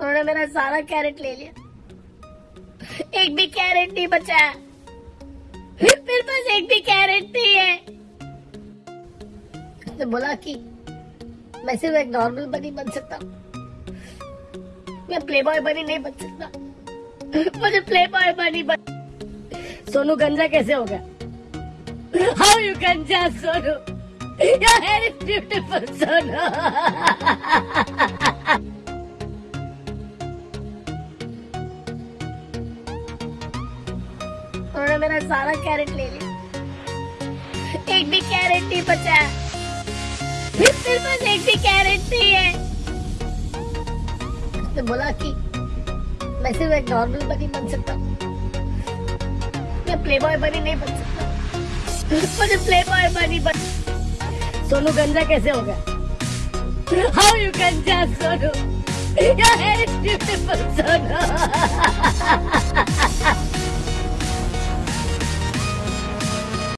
उन्होंने मेरा सारा कैरेट ले लिया। एक भी कैरेट नहीं बचा। मेरे पास एक भी कैरेट नहीं है। तो बोला कि मैं सिर्फ़ एक नॉर्मल बनी बन सकता हूँ। मैं प्ले बॉय बनी नहीं बन सकता। मुझे प्ले बॉय बनी बन सोनू गंजा कैसे हो गया? हाउ यू गंजा, Sonu? Your hair is beautiful Sonu. उन्होंने मेरा सारा कैरेट ले लिया। एक भी कैरेट नहीं बचा। मेरे पास एक भी कैरेट नहीं है। तो बोला कि मैं सिर्फ़ एक नॉर्मल बनी बन सकता हूँ। मैं प्ले बॉय बनी नहीं बन सकता। मुझे प्ले बॉय बनी बन सोनू, गंजा कैसे हो गया? हाउ यू गंजा, Sonu? Hair is beautiful Sonu